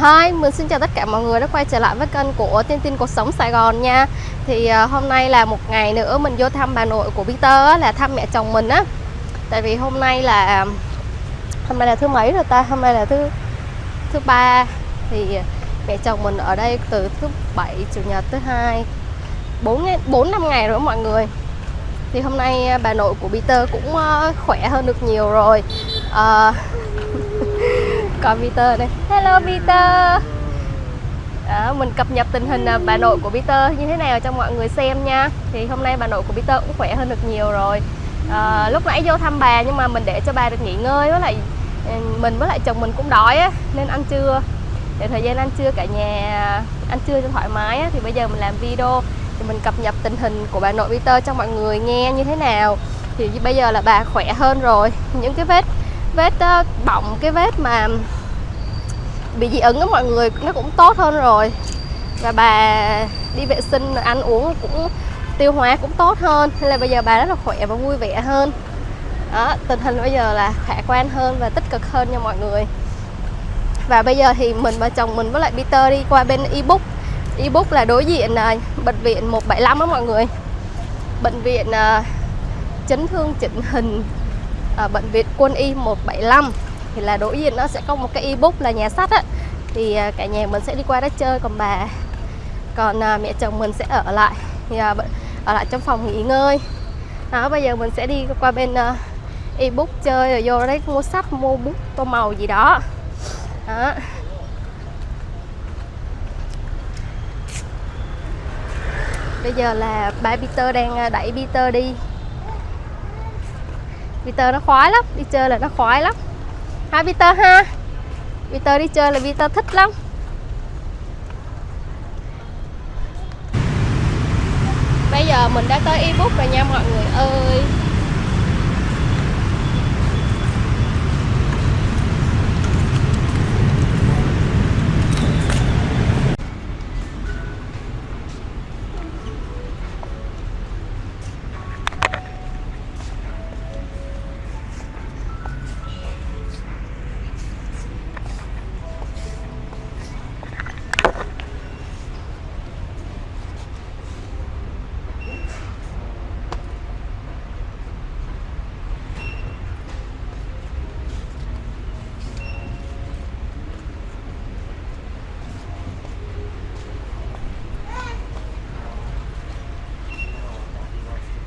Hi, mình xin chào tất cả mọi người đã quay trở lại với kênh của Tiên Tin Cuộc Sống Sài Gòn nha. Thì uh, hôm nay là một ngày nữa mình vô thăm bà nội của Peter á, là thăm mẹ chồng mình á. Tại vì hôm nay là à, hôm nay là thứ mấy rồi ta? Hôm nay là thứ thứ ba. Thì à, mẹ chồng mình ở đây từ thứ bảy chủ nhật thứ hai bốn bốn năm ngày rồi mọi người. Thì hôm nay bà nội của Peter cũng uh, khỏe hơn được nhiều rồi. Uh, còn Peter đây. Hello Peter. Đó, mình cập nhật tình hình à, bà nội của Peter như thế nào cho mọi người xem nha. Thì hôm nay bà nội của Peter cũng khỏe hơn được nhiều rồi. À, lúc nãy vô thăm bà nhưng mà mình để cho bà được nghỉ ngơi với lại ừ, mình với lại chồng mình cũng đói á, nên ăn trưa. Để thời gian ăn trưa cả nhà ăn trưa cho thoải mái á, thì bây giờ mình làm video. Thì mình cập nhật tình hình của bà nội Peter cho mọi người nghe như thế nào. Thì bây giờ là bà khỏe hơn rồi. Những cái vết vết ờ, uh, bọng cái vết mà bị dị ứng á mọi người nó cũng tốt hơn rồi. Và bà đi vệ sinh ăn uống cũng tiêu hóa cũng tốt hơn. Nên là bây giờ bà rất là khỏe và vui vẻ hơn. Đó, tình hình bây giờ là khả quan hơn và tích cực hơn nha mọi người. Và bây giờ thì mình và chồng mình với lại Peter đi qua bên ebook. Ebook là đối diện uh, bệnh viện 175 đó mọi người. Bệnh viện uh, chấn thương chỉnh hình ở bệnh viện Quân y 175 thì là đối diện nó sẽ có một cái ebook là nhà sách á. Thì à, cả nhà mình sẽ đi qua đó chơi còn bà. Còn à, mẹ chồng mình sẽ ở lại thì à, ở lại trong phòng nghỉ ngơi. Đó bây giờ mình sẽ đi qua bên uh, ebook chơi rồi vô đấy mua sách mua bút tô màu gì đó. Đó. Bây giờ là ba Peter đang à, đẩy Peter đi. Peter nó khoái lắm đi chơi là nó khoái lắm ha Peter ha? Peter đi chơi là Peter thích lắm. Bây giờ mình đã tới ebook rồi nha mọi người ơi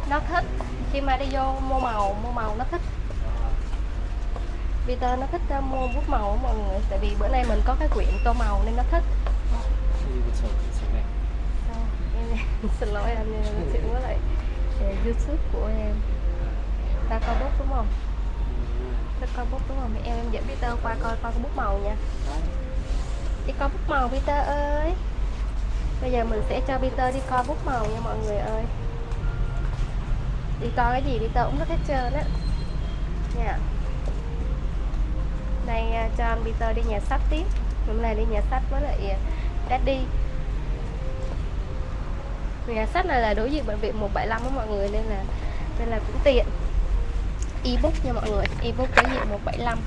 nó thích mà đi vô mua màu mua màu nó thích. Peter nó thích ờ, mua bút màu mọi người, tại vì bữa nay mình có cái quyển tô màu nên nó thích. Xin lỗi anh chuyện với lại. Ờ, Youtube của em. Ta coi bút đúng không? Ta coi bút đúng không? Em em dẫn Peter qua coi coi bút màu nha. Đi coi bút màu, Peter ơi. Bây giờ mình sẽ cho Peter đi coi bút màu nha mọi người ơi đi coi cái gì đi, tớ cũng rất hết trơn á nha đây cho anh Peter đi nhà sách tiếp. Hôm nay đi nhà sách với lại à, Daddy. Nhà sách này là đối diện bệnh viện 175 với mọi người nên là nên là cũng tiện. Ebook nha mọi người, ebook đối diện 175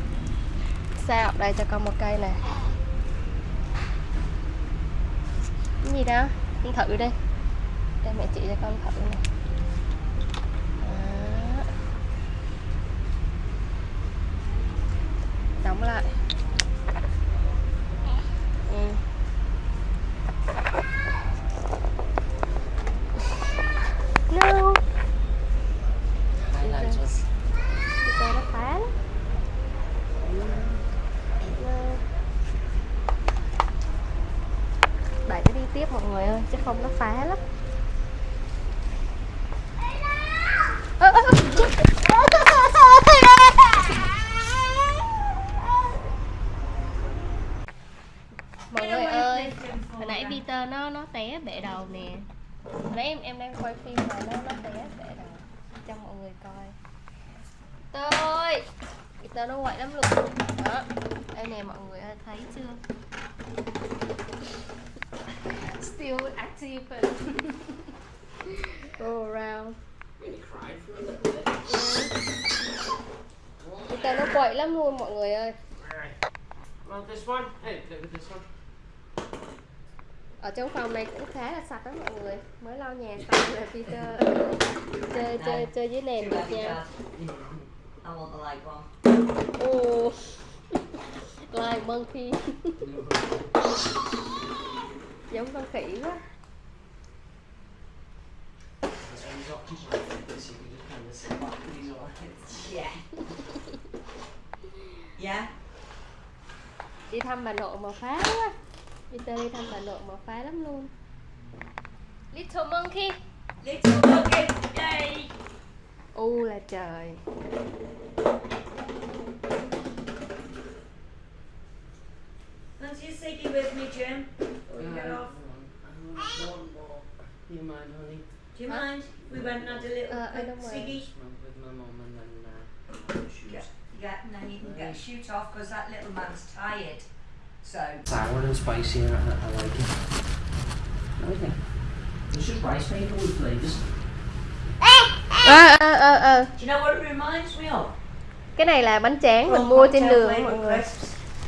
sao đây cho con một cây này. cái gì đó, con thử đi. Đây, mẹ chị cho con thử này. Đóng lại. Ừ. no đẩy nó đi tiếp mọi người ơi chứ không nó phá lắm ơ ơ mọi người ơi hồi nãy Peter nó bệ đầu nè. Nãy em em đang quay phim mà nó nó té bệ đầu. Cho mọi người coi. Tớ ơi! Tớ nó quậy lắm luôn. Đó. Đây nè mọi người ơi thấy chưa? Still active. Go around. Peter nó quậy lắm luôn mọi người ơi. Well, this one? Hey, look at this one ở trong phòng này cũng khá là sạch đó mọi người mới lau nhà xong là Peter chơi chơi chơi với nền được nha ồ like monkey giống con khỉ quá. Yeah. yeah? đi thăm bà nội mà phá quá Peter đi thăm bà nội mà phá lắm luôn Little monkey Little monkey. Yay! u là trời Fancy a ciggy with me, Jim? Or you get off? I want one more. You mind, honey? Do you mind? We went and had a little Uh, I quick don't mind. ciggy. With my mum and then uh, shoes. Yeah. Yeah, and then you can get a shoot off because that little man's tired. So, Sour and spicy, and I, I like it. It's just rice made with flavours. ờ ờ ờ ờ do you know what it reminds me of? cái này là bánh tráng mình mua trên đường mọi người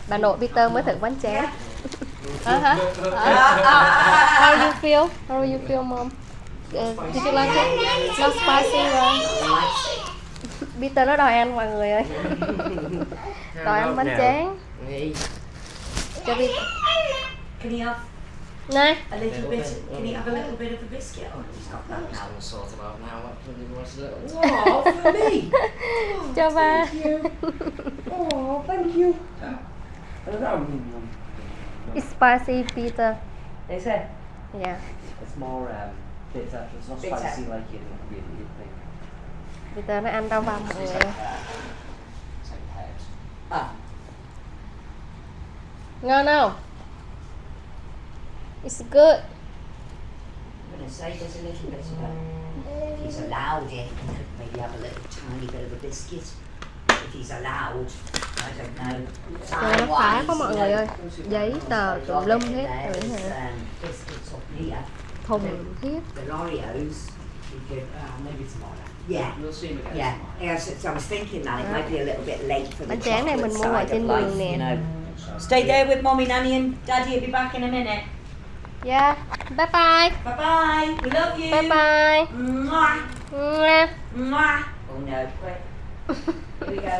bà nội Peter mới thử bánh tráng ờ Ah, ah, ah, How do you feel? How do you feel, mom? Uh, did you like it? Not spicy, right? Peter nó đòi ăn mọi người ơi. đòi ăn bánh tráng. Hey. Cho Peter. Can he have Này, a little bit? Can he have a little bit of a biscuit? Oh, he's got that I'm just now. gonna sort him out now. Actually, what's a little. Oh, for me! cho ba. Oh, thank you. It's spicy, Peter. Is it? Yeah. It's more um, bitter. It's not Bitter. spicy like you you you think. Peter nó ăn rau vòng mọi It's người. like, uh, it's like herbs. Ah, Ngon không? It's good. I'm going to say there's a little bit of a. If he's allowed it, he could maybe have a little tiny bit of a biscuit. If he's allowed, I don't know. Trời nó phá quá mọi người ơi. Giấy tờ tùm lum hết rồi hả? Thùng thiết. The Oreos. You could, maybe tomorrow. yeah. We'll see him again Yeah, tomorrow. yeah so, so I was thinking that it might be a little bit late for the Bánh tráng này chocolate mình mua ở side trên of life, đường nè. Stay there with mommy, nanny, and daddy. will be back in a minute. Yeah. Bye bye. Bye bye. We love you. Bye bye. Mwah. Mwah. Mwah. Oh no, quick. Here we go.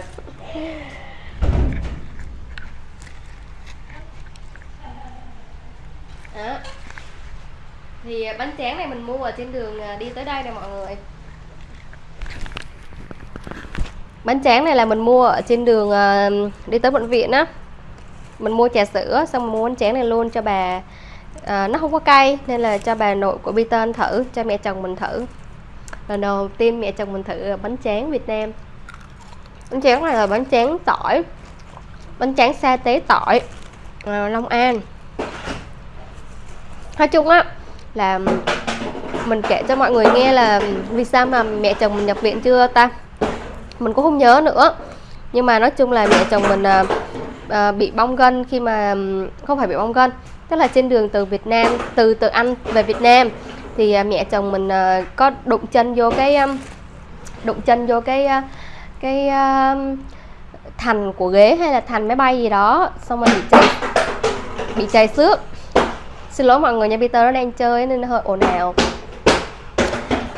Đó. Thì à, bánh tráng này mình mua ở trên đường à, đi tới đây nè mọi người Bánh tráng này là mình mua ở trên đường à, đi tới bệnh viện á mình mua trà sữa xong mình mua bánh tráng này luôn cho bà. À, Nó không có cay nên là cho bà nội của Peter thử, cho mẹ chồng mình thử. Lần đầu tiên mẹ chồng mình thử bánh tráng Việt Nam. Bánh tráng này là bánh tráng tỏi. Bánh tráng sa tế tỏi à, Long An. Nói chung á là mình kể cho mọi người nghe là vì sao mà mẹ chồng mình nhập viện chưa ta? Mình cũng không nhớ nữa. Nhưng mà nói chung là mẹ chồng mình à, uh, bị bong gân khi mà không phải bị bong gân tức là trên đường từ Việt Nam từ từ Anh về Việt Nam thì uh, mẹ chồng mình uh, có đụng chân vô cái um, đụng chân vô cái uh, cái uh, thành của ghế hay là thành máy bay gì đó xong rồi bị chảy bị chảy xước. Xin lỗi mọi người nha Peter nó đang chơi nên nó hơi ồn ào.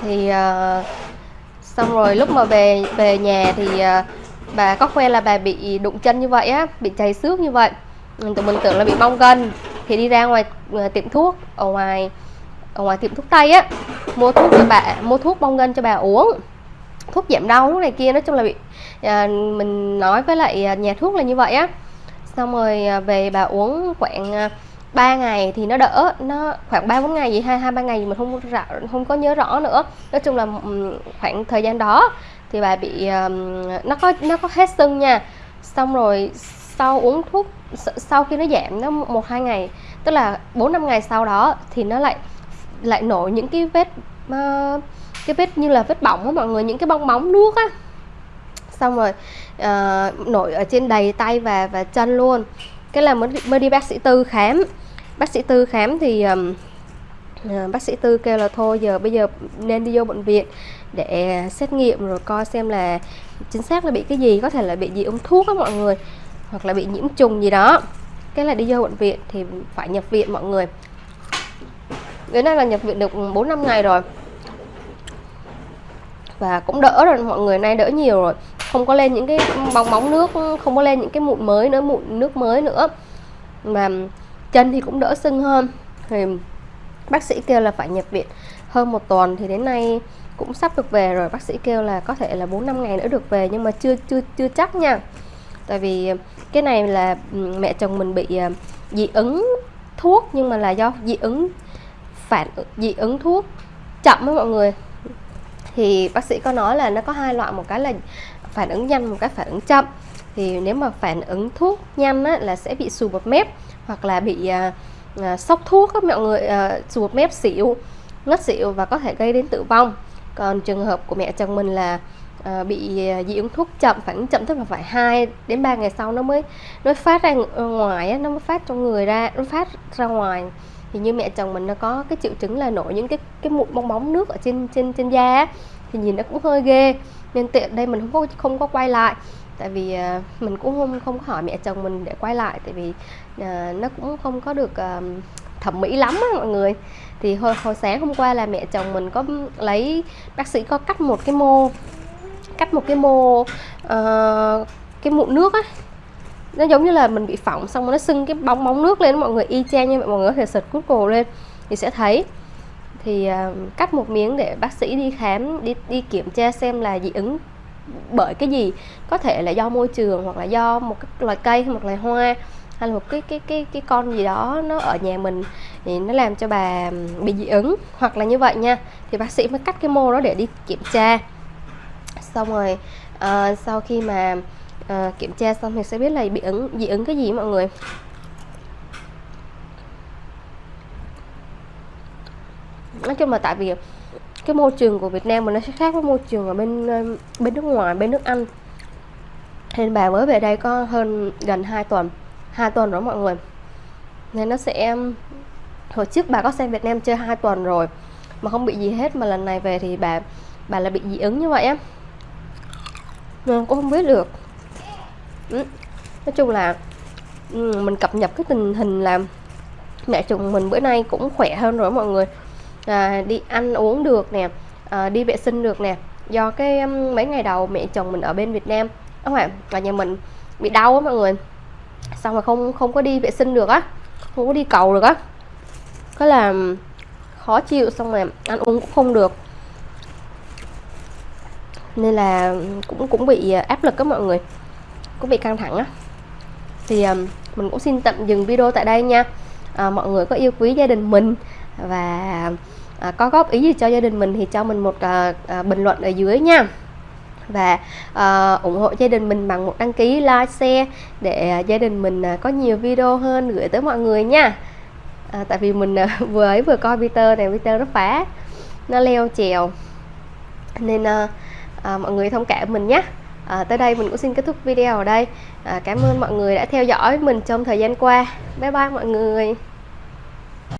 Thì uh, xong rồi lúc mà về về nhà thì uh, bà có khoe là bà bị đụng chân như vậy á bị chảy xước như vậy. Tụi mình tưởng là bị bong gân thì đi ra ngoài ờ, tiệm thuốc ở ngoài ở ngoài tiệm thuốc tây á mua thuốc cho bà mua thuốc bong gân cho bà uống. Thuốc giảm đau thuốc này kia nói chung là bị à, mình nói với lại ờ, nhà thuốc là như vậy á. Xong rồi về bà uống khoảng 3 ngày thì nó đỡ nó khoảng 3 4 ngày gì hai hai ba ngày gì mình không rõ, không có nhớ rõ nữa. Nói chung là khoảng thời gian đó thì bà bị um, nó có nó có hết sưng nha. Xong rồi sau uống thuốc sau khi nó giảm nó một hai ngày tức là bốn năm ngày sau đó thì nó lại lại nổi những cái vết uh, cái vết như là vết bỏng á mọi người những cái bong bóng nước á. Xong rồi uh, nổi ở trên đầy tay và và chân luôn. Cái là mới mới đi bác sĩ tư khám. Bác sĩ tư khám thì um, à, bác sĩ tư kêu là thôi giờ bây giờ nên đi vô bệnh viện để xét nghiệm rồi coi xem là chính xác là bị cái gì có thể là bị dị ứng thuốc á mọi người hoặc là bị nhiễm trùng gì đó. Cái là đi vô bệnh viện thì phải nhập viện mọi người. Đến nay là nhập viện được 4 năm ngày rồi. Và cũng đỡ rồi mọi người nay đỡ nhiều rồi. Không có lên những cái bong bóng nước không có lên những cái mụn mới nữa mụn nước mới nữa. Mà chân thì cũng đỡ sưng hơn. Thì bác sĩ kêu là phải nhập viện hơn một tuần thì đến nay cũng sắp được về rồi. Bác sĩ kêu là có thể là 4 năm ngày nữa được về nhưng mà chưa chưa chưa chắc nha. Tại vì ờ, cái này là ừ, mẹ chồng mình bị ờ, dị ứng thuốc nhưng mà là do dị ứng phản dị ứng thuốc chậm với mọi người. Thì bác sĩ có nói là nó có hai loại một cái là phản ứng nhanh một cái phản ứng chậm. Thì nếu mà phản ứng thuốc nhanh á, là sẽ bị xù bọt mép hoặc là bị ờ, à, sốc thuốc các mọi người à, ruột mép xỉu ngất xỉu và có thể gây đến tử vong. Còn trường hợp của mẹ chồng mình là à, bị à, dị ứng thuốc chậm phản ứng chậm tức là phải 2 đến 3 ngày sau nó mới nó phát ra ờ, ngoài nó mới phát trong người ra nó phát ra ngoài. Thì như mẹ chồng mình nó có cái triệu chứng là nổi những cái cái mụn bong bóng nước ở trên trên trên da thì nhìn nó cũng hơi ghê. Nên tiện đây mình không có không có quay lại tại vì uh, mình cũng không không hỏi mẹ chồng mình để quay lại tại vì uh, nó cũng không có được uh, thẩm mỹ lắm á mọi người. Thì hồi hồi sáng hôm qua là mẹ chồng mình có lấy bác sĩ có cắt một cái mô cắt một cái mô uh, cái mụn nước á. Nó giống như là mình bị phỏng xong rồi nó sưng cái bong bóng nước lên mọi người y chang như vậy mọi người có thể search Google lên thì sẽ thấy. Thì uh, cắt một miếng để bác sĩ đi khám đi đi kiểm tra xem là dị ứng bởi cái gì? Có thể là do môi trường hoặc là do một cái loài cây hay một loài hoa hay là một cái cái cái cái con gì đó nó ở nhà mình thì nó làm cho bà bị dị ứng. Hoặc là như vậy nha thì bác sĩ mới cắt cái mô đó để đi kiểm tra. Xong rồi uh, sau khi mà uh, kiểm tra xong thì sẽ biết là bị ứng dị ứng cái gì mọi người. Nói chung là tại vì cái môi trường của Việt Nam mình nó sẽ khác với môi trường ở bên ờ, bên nước ngoài, bên nước Anh. Nên bà mới về đây có hơn gần 2 tuần 2 tuần rồi mọi người. Nên nó sẽ hồi trước bà có sang Việt Nam chơi 2 tuần rồi, mà không bị gì hết, mà lần này về thì bà bà là bị dị ứng như vậy á. Nên cũng không biết được. Ừ. nói chung là mình cập nhật cái tình hình là mẹ chồng mình bữa nay cũng khỏe hơn rồi mọi người à, đi ăn uống được nè à, đi vệ sinh được nè. Do cái um, mấy ngày đầu mẹ chồng mình ở bên Việt Nam các bạn và nhà mình bị đau á mọi người. Xong rồi không không có đi vệ sinh được á không có đi cầu được á. Có là um, khó chịu xong rồi ăn uống cũng không được. Nên là um, cũng cũng bị à, áp lực các mọi người cũng bị căng thẳng á. Thì um, mình cũng xin tạm dừng video tại đây nha. À, mọi người có yêu quý gia đình mình và à, có góp ý gì cho gia đình mình thì cho mình một à, à, bình luận ở dưới nha. Và à, ủng hộ gia đình mình bằng một đăng ký like share để à, gia đình mình à, có nhiều video hơn gửi tới mọi người nha. À, tại vì mình à, vừa ấy vừa coi Peter này Peter nó phá nó leo trèo. Nên à, à, mọi người thông cảm mình nhé à, tới đây mình cũng xin kết thúc video ở đây. À, cảm ơn mọi người đã theo dõi mình trong thời gian qua. Bye bye mọi người.